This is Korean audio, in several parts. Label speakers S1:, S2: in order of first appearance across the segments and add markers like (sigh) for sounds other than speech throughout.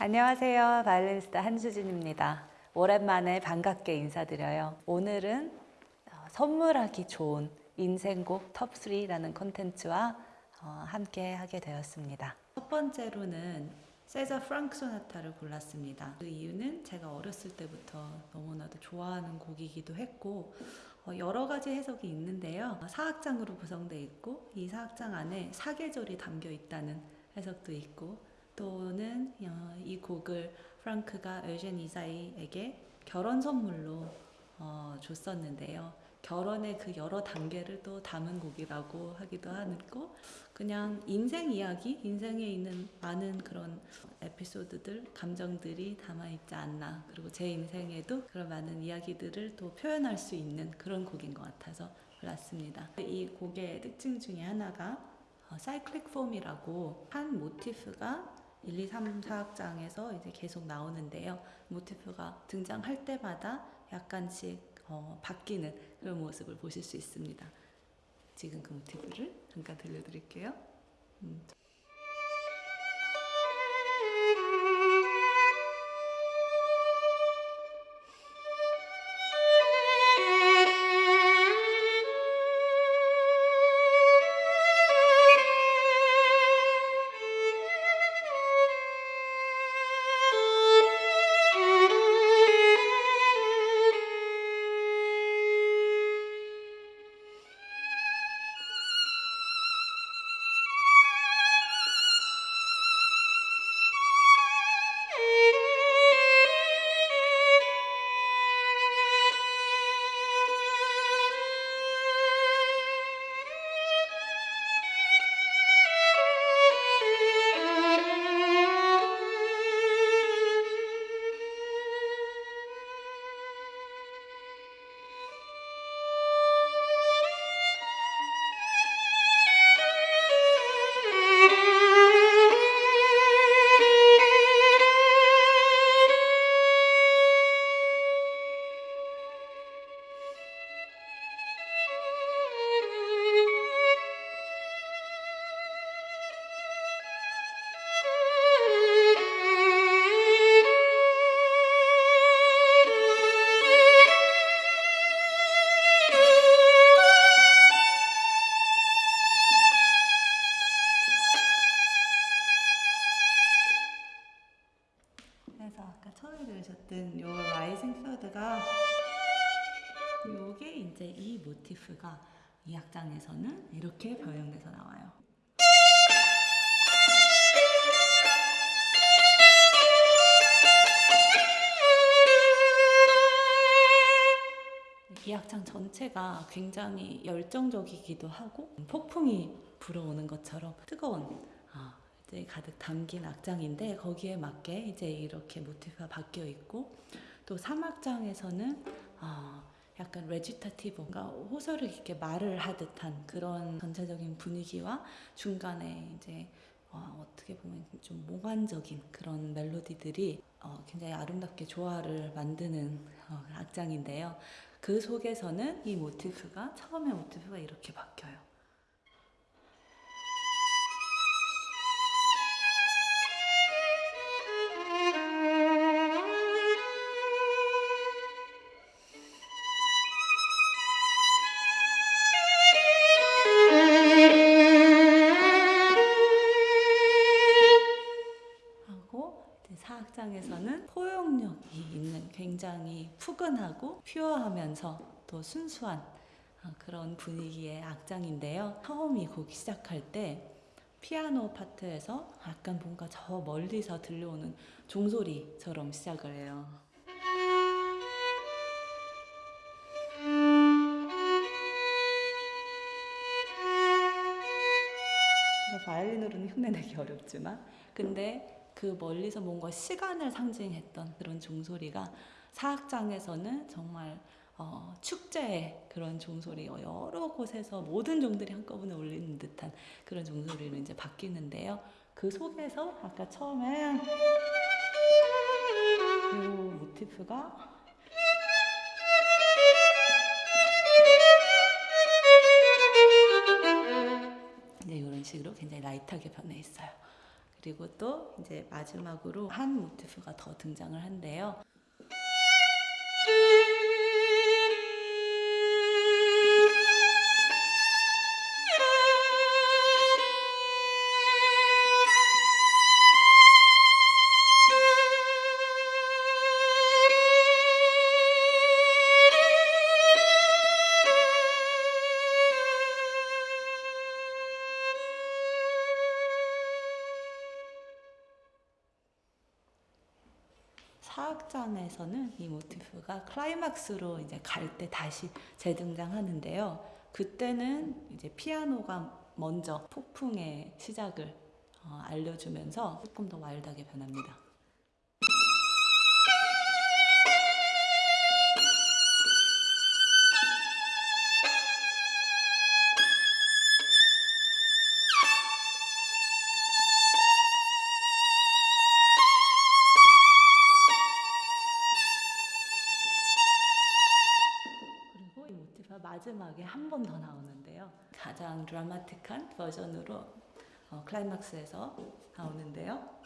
S1: 안녕하세요. 바이올리니스트 한수진입니다. 오랜만에 반갑게 인사드려요. 오늘은 어, 선물하기 좋은 인생곡 톱3라는 콘텐츠와 어, 함께 하게 되었습니다. 첫 번째로는 세자르 프랑크 소나타를 골랐습니다. 그 이유는 제가 어렸을 때부터 너무나도 좋아하는 곡이기도 했고 어, 여러 가지 해석이 있는데요. 4악장으로 구성되어 있고 이 4악장 안에 사계절이 담겨 있다는 해석도 있고 또는 어, 이 곡을 프랑크가 에우젠 이사이에게 결혼 선물로 어, 줬었는데요. 결혼의 그 여러 단계를 또 담은 곡이라고 하기도 하고 그냥 인생 이야기, 인생에 있는 많은 그런 에피소드들, 감정들이 담아있지 않나 그리고 제 인생에도 그런 많은 이야기들을 또 표현할 수 있는 그런 곡인 것 같아서 골랐습니다. 이 곡의 특징 중에 하나가 어, 사이클릭 폼이라고 한 모티프가 1, 2, 3, 4악장에서 이제 계속 나오는데요. 모티프가 등장할 때마다 약간씩 어, 바뀌는 그런 모습을 보실 수 있습니다. 지금 그 모티프를 잠깐 들려드릴게요. 음. 아까 처음에 들으셨던 요 라이징 서드가 요게 이제 이 모티프가 이 악장에서는 이렇게 변형돼서 나와요. 이 악장 전체가 굉장히 열정적이기도 하고 폭풍이 불어오는 것처럼 뜨거운 가득 담긴 악장인데 거기에 맞게 이제 이렇게 모티프가 바뀌어 있고 또 3악장에서는 어, 약간 recitative, 뭔가 호소를 이렇게 말을 하듯한 그런 전체적인 분위기와 중간에 이제 어, 어떻게 보면 좀 몽환적인 그런 멜로디들이 어, 굉장히 아름답게 조화를 만드는 어, 악장인데요. 그 속에서는 이 모티프가 처음에 모티프가 이렇게 바뀌어요. 푸근하고 퓨어하면서 또 순수한 어, 그런 분위기의 악장인데요. 처음 이곡 시작할 때 피아노 파트에서 약간 뭔가 저 멀리서 들려오는 종소리처럼 시작을 해요. 바이올린으로는 흉내내기 어렵지만 근데 그 멀리서 뭔가 시간을 상징했던 그런 종소리가 사악장에서는 정말 어, 축제의 그런 종소리 여러 곳에서 모든 종들이 한꺼번에 울리는 듯한 그런 종소리로 이제 바뀌는데요. 그 속에서 아까 처음에 이 모티프가 이제 이런 식으로 굉장히 라이트하게 변해 있어요. 그리고 또 이제 마지막으로 한 모티프가 더 등장을 한대요. 사악장에서는 이 모티프가 클라이막스로 이제 갈 때 다시 재등장하는데요. 그때는 이제 피아노가 먼저 폭풍의 시작을 어, 알려주면서 조금 더 와일드하게 변합니다. 마지막에 한 번 더 나오는데요. 가장 드라마틱한 버전으로 어, 클라이막스에서 나오는데요.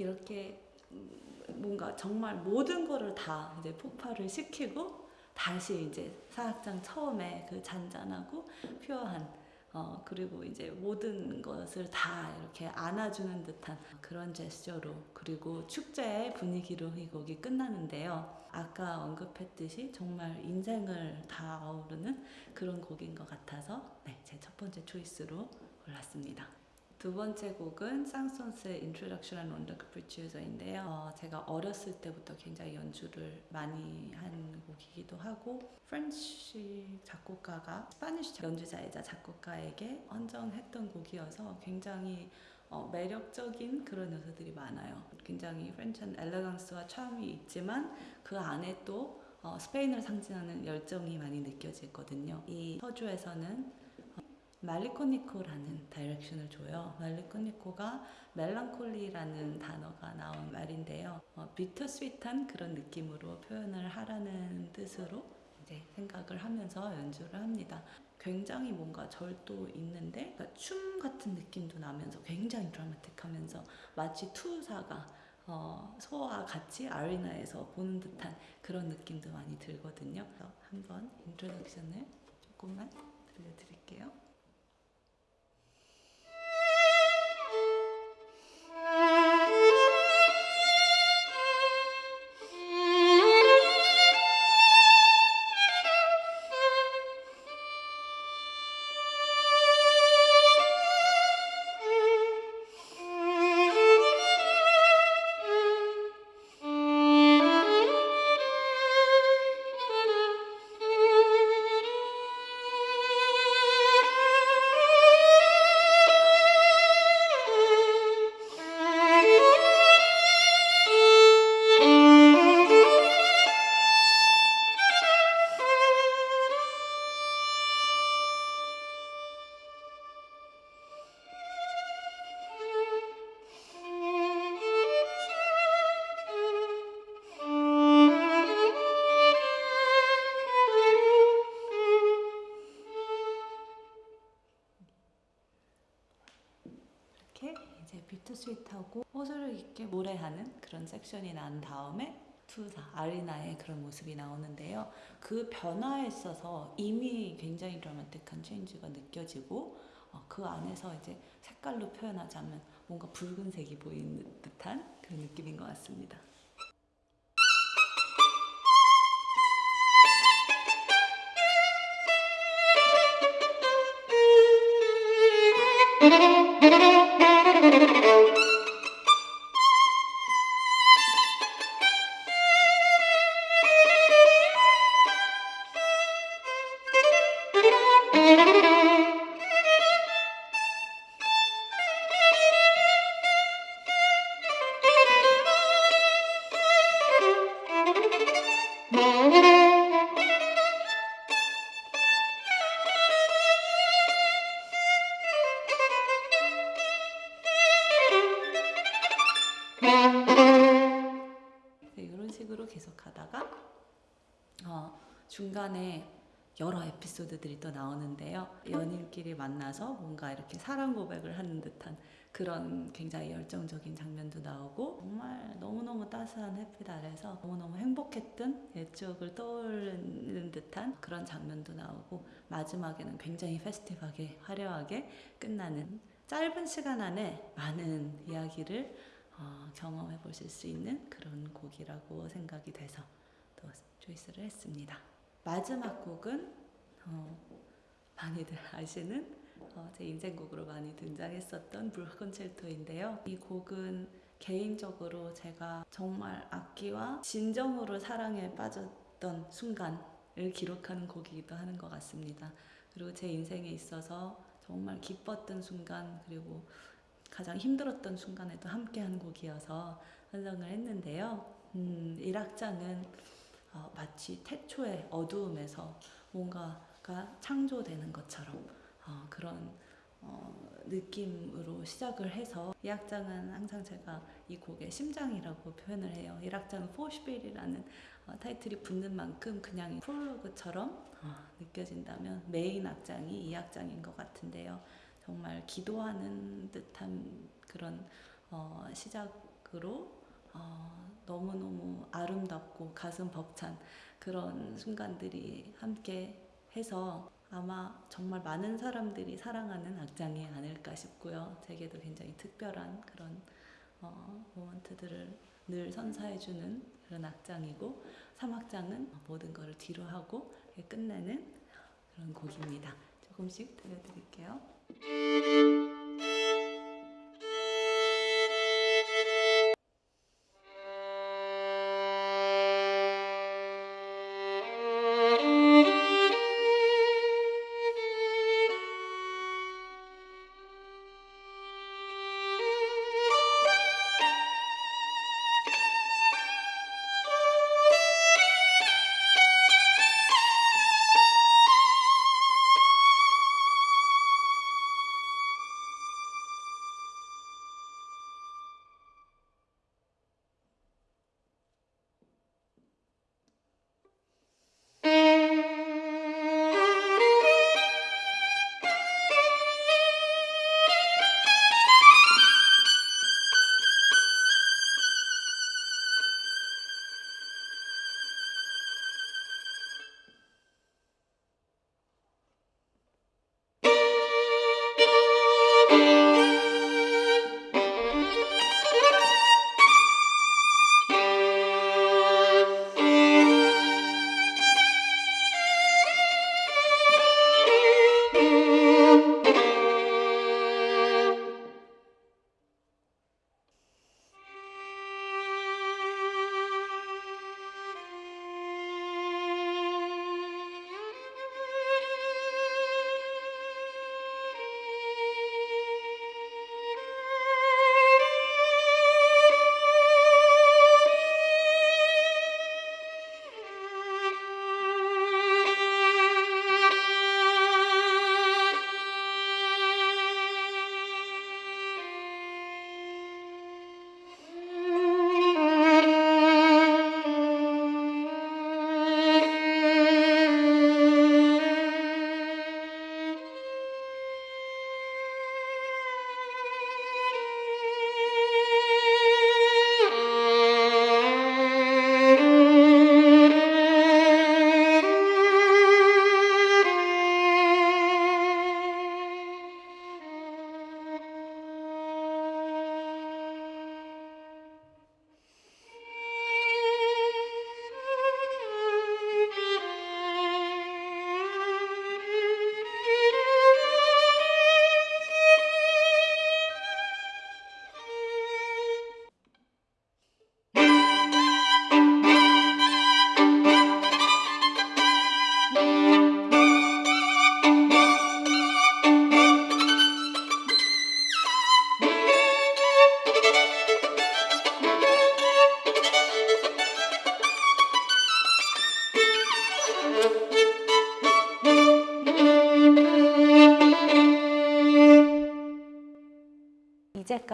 S1: 이렇게 음, 뭔가 정말 모든 거를 다 이제 폭발을 시키고 다시 이제 사악장 처음에 그 잔잔하고 퓨어한 어 그리고 이제 모든 것을 다 이렇게 안아주는 듯한 그런 제스처로 그리고 축제의 분위기로 이 곡이 끝나는데요. 아까 언급했듯이 정말 인생을 다 아우르는 그런 곡인 것 같아서 네, 제 첫 번째 초이스로 골랐습니다. 두 번째 곡은 생상스의 Introduction and Rondo Capriccioso인데요. 어, 제가 어렸을 때부터 굉장히 연주를 많이 한 곡이기도 하고 French 작곡가가 Spanish 연주자이자 작곡가에게 헌정했던 곡이어서 굉장히 어, 매력적인 그런 요소들이 많아요. 굉장히 French한 elegance와 charm이 있지만 그 안에 또 어, 스페인을 상징하는 열정이 많이 느껴지거든요. 이 서주에서는 말리코니코라는 다이렉션을 줘요. 말리코니코가 멜랑콜리라는 단어가 나온 말인데요. 어, 비터스윗한 그런 느낌으로 표현을 하라는 뜻으로 이제 생각을 하면서 연주를 합니다. 굉장히 뭔가 절도 있는데 그러니까 춤 같은 느낌도 나면서 굉장히 드라마틱하면서 마치 투사가 어, 소와 같이 아리나에서 보는 듯한 그런 느낌도 많이 들거든요. 한번 인트로덕션을 조금만 들려드릴게요. 그런 섹션이 난 다음에 투사 아리나의 그런 모습이 나오는데요. 그 변화에 있어서 이미 굉장히 드라마틱한 체인지가 느껴지고 어, 그 안에서 이제 색깔로 표현하자면 뭔가 붉은색이 보이는 듯한 그런 느낌인 것 같습니다. (laughs) 중간에 여러 에피소드들이 또 나오는데요. 연인끼리 만나서 뭔가 이렇게 사랑 고백을 하는 듯한 그런 굉장히 열정적인 장면도 나오고 정말 너무너무 따스한 햇빛 아래서 너무너무 행복했던 옛 추억을 떠올리는 듯한 그런 장면도 나오고 마지막에는 굉장히 페스티벌하게 화려하게 끝나는 짧은 시간 안에 많은 이야기를 어, 경험해 보실 수 있는 그런 곡이라고 생각이 돼서 또 초이스를 했습니다. 마지막 곡은 어, 많이들 아시는 어, 제 인생곡으로 많이 등장했었던 불 콘체르토인데요. 이 곡은 개인적으로 제가 정말 악기와 진정으로 사랑에 빠졌던 순간을 기록하는 곡이기도 하는 것 같습니다. 그리고 제 인생에 있어서 정말 기뻤던 순간 그리고 가장 힘들었던 순간에도 함께한 곡이어서 선정을 했는데요. 음, 1악장은 어, 마치 태초의 어두움에서 뭔가가 창조되는 것처럼 어, 그런 어, 느낌으로 시작을 해서 이 악장은 항상 제가 이 곡의 심장이라고 표현을 해요. 이 악장은 Vorspiel이라는 어, 타이틀이 붙는 만큼 그냥 프롤로그처럼 어, 느껴진다면 메인 악장이 2악장인 것 같은데요. 정말 기도하는 듯한 그런 어, 시작으로 어, 너무너무 아름답고 가슴 벅찬 그런 순간들이 함께 해서 아마 정말 많은 사람들이 사랑하는 악장이 아닐까 싶고요. 제게도 굉장히 특별한 그런 어, 모먼트들을 늘 선사해주는 그런 악장이고 3악장은 모든 것을 뒤로 하고 끝내는 그런 곡입니다. 조금씩 들려드릴게요.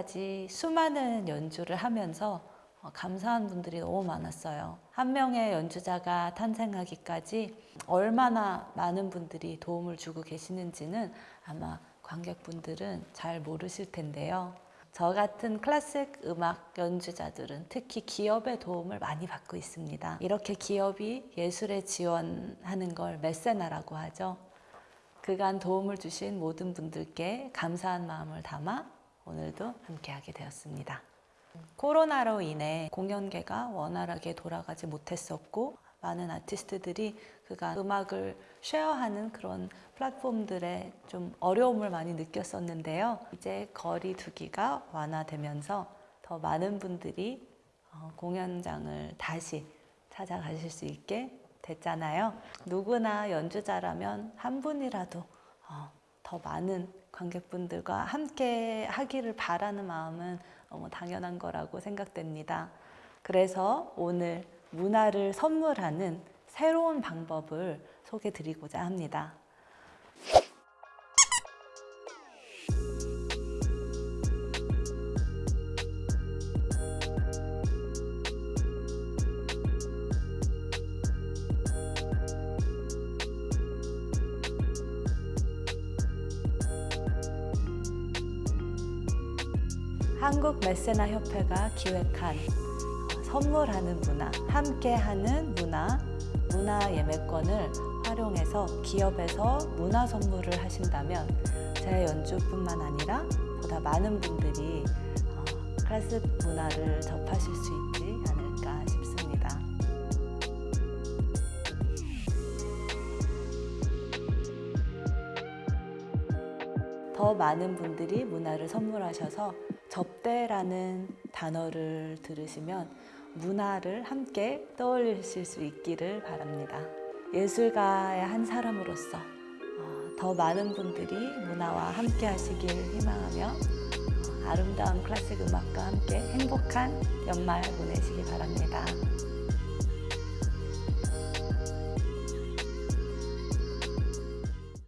S1: 이제까지 수많은 연주를 하면서 어, 감사한 분들이 너무 많았어요. 한 명의 연주자가 탄생하기까지 얼마나 많은 분들이 도움을 주고 계시는지는 아마 관객분들은 잘 모르실 텐데요. 저 같은 클래식 음악 연주자들은 특히 기업의 도움을 많이 받고 있습니다. 이렇게 기업이 예술에 지원하는 걸 메세나라고 하죠. 그간 도움을 주신 모든 분들께 감사한 마음을 담아 오늘도 함께하게 되었습니다. 코로나로 인해 공연계가 원활하게 돌아가지 못했었고 많은 아티스트들이 그간 음악을 쉐어하는 그런 플랫폼들에 좀 어려움을 많이 느꼈었는데요. 이제 거리 두기가 완화되면서 더 많은 분들이 어, 공연장을 다시 찾아가실 수 있게 됐잖아요. 누구나 연주자라면 한 분이라도 어, 더 많은 관객분들과 함께 하기를 바라는 마음은 너무 당연한 거라고 생각됩니다. 그래서 오늘 문화를 선물하는 새로운 방법을 소개 드리고자 합니다. 한국 메세나 협회가 기획한 어, 선물하는 문화, 함께하는 문화, 문화 예매권을 활용해서 기업에서 문화 선물을 하신다면 제 연주뿐만 아니라 보다 많은 분들이 어, 클래식 문화를 접하실 수 있지 않을까 싶습니다. 더 많은 분들이 문화를 선물하셔서 접대라는 단어를 들으시면 문화를 함께 떠올리실 수 있기를 바랍니다. 예술가의 한 사람으로서 어, 더 많은 분들이 문화와 함께 하시길 희망하며 어, 아름다운 클래식 음악과 함께 행복한 연말 보내시기 바랍니다.